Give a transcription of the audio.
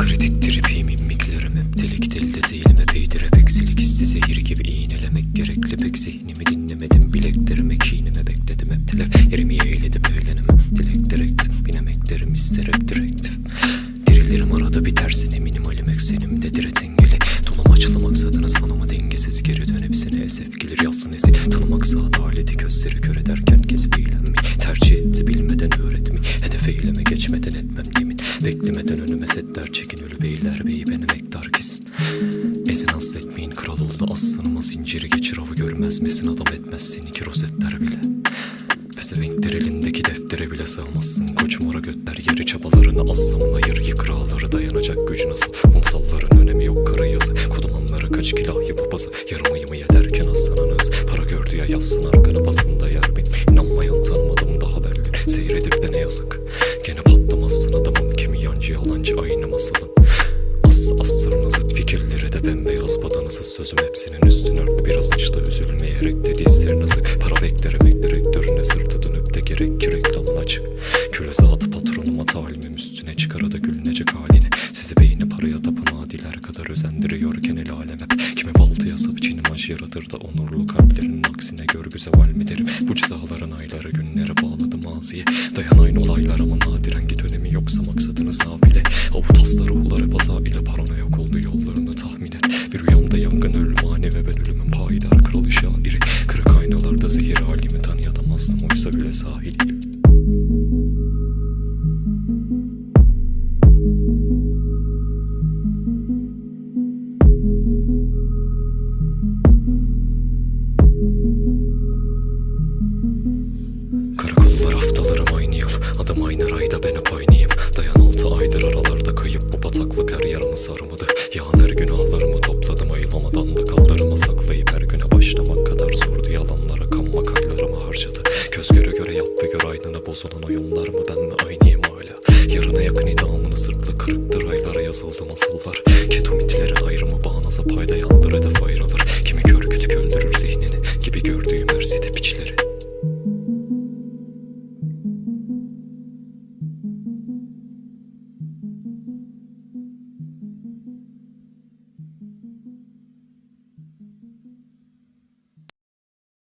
Kritik tripim mimiklerim hep delik delde değilim epeydir hep eksilik hissi. Zehir gibi iğnelemek gerekli pek. Zihnimi dinlemedim bileklerime kinime bekledim. Hep telef yerimi yeğledim eğlenemem dilek direkt binemeklerim ister hep direktif Dirilirim arada bitersin eminim alim eksenimde dire dengeli Dolum açılı maksadınız anama dengesiz geri dön hepsine. Esef gelir yazsın esil Tanımak saat aleti yemin Beklemeden önüme setler çekin ölü beyler beyi benim ektar kesim Ezin hasretmeyin kral oldu aslanıma zinciri geçir avı görmez misin adam etmez seni ki rozetler bile. Pezevenkler elindeki deftere bile sığmazsın Koç mora götler yeri çabalarını aslamın ayır yıkır ağları dayanacak gücü nasıl? Kumsalların önemi yok kara yazı Kodumanlara kaç kilahi babası Yarım ayımı yederken aslan hız Para gördü ya yazsın arkana basında yer masalın As asrın zıt fikirleri de bembeyaz badanısız sözüm hepsinin üstüne ört. Biraz açtı üzülmeyerek de dizlerine sık para beklerim direktörüne sırtı dönüp de gerek ki reklamın açık köle zatı patronuma talimim üstüne çıkara da gülünecek halini. Sizi beyni paraya tapan adiler kadar özendiriyorken el alem hep. Kimi baltaya sap çiğnim acı yaratır da onurlu kalplerinin aksine görgü zeval mi derim bu cezaların ayları günlere bağladı maziye dayan aynı olaylar ama Aksaköy sahili. Aynını Bozulan oyunlar mı? Ben mi aynıyım hala? Yarına yakın idamını sırtla kırıktır Aylara yazıldı masallar Ketomitlerin ayrımı bağnaza payda yandır Hedef